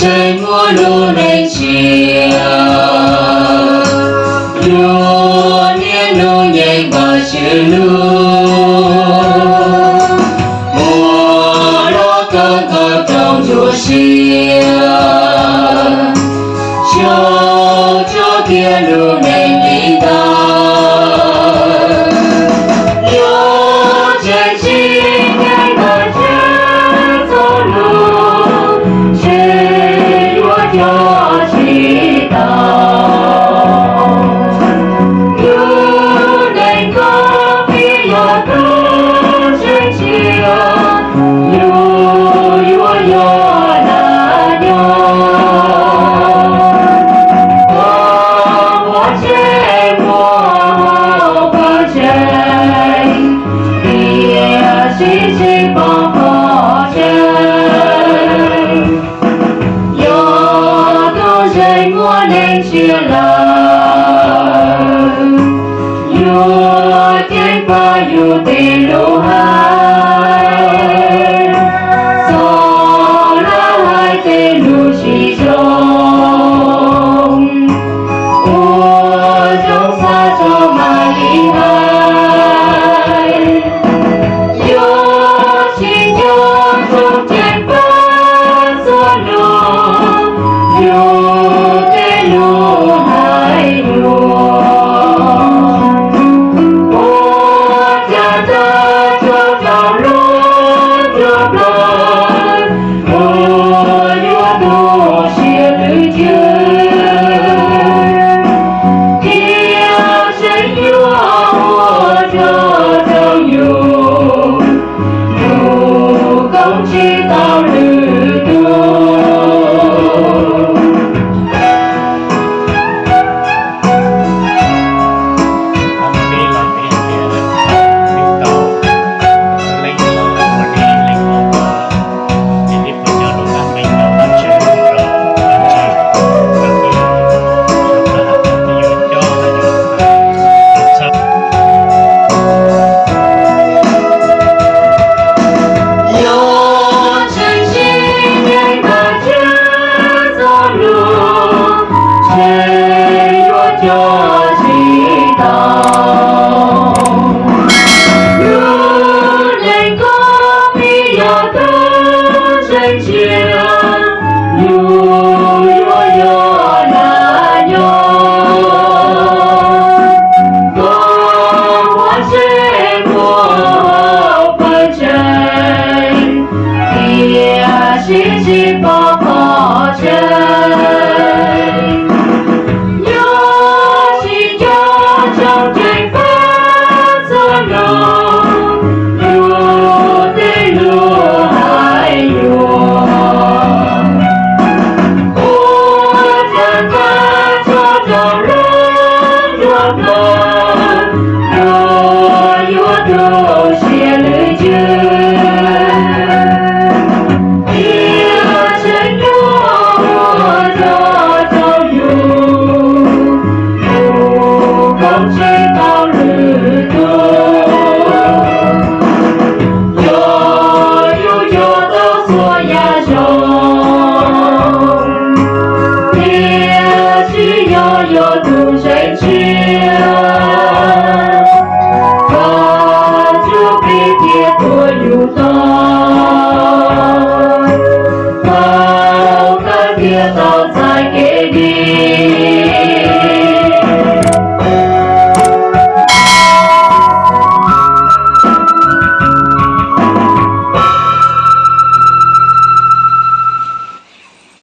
trời mùa lũ đầy chiều lũ nhé lũ nhé bà chữ lũ mùa lũ cơ cơ trong chú xìa cho cho kia lũ nature love. You take by longe de. um gentil.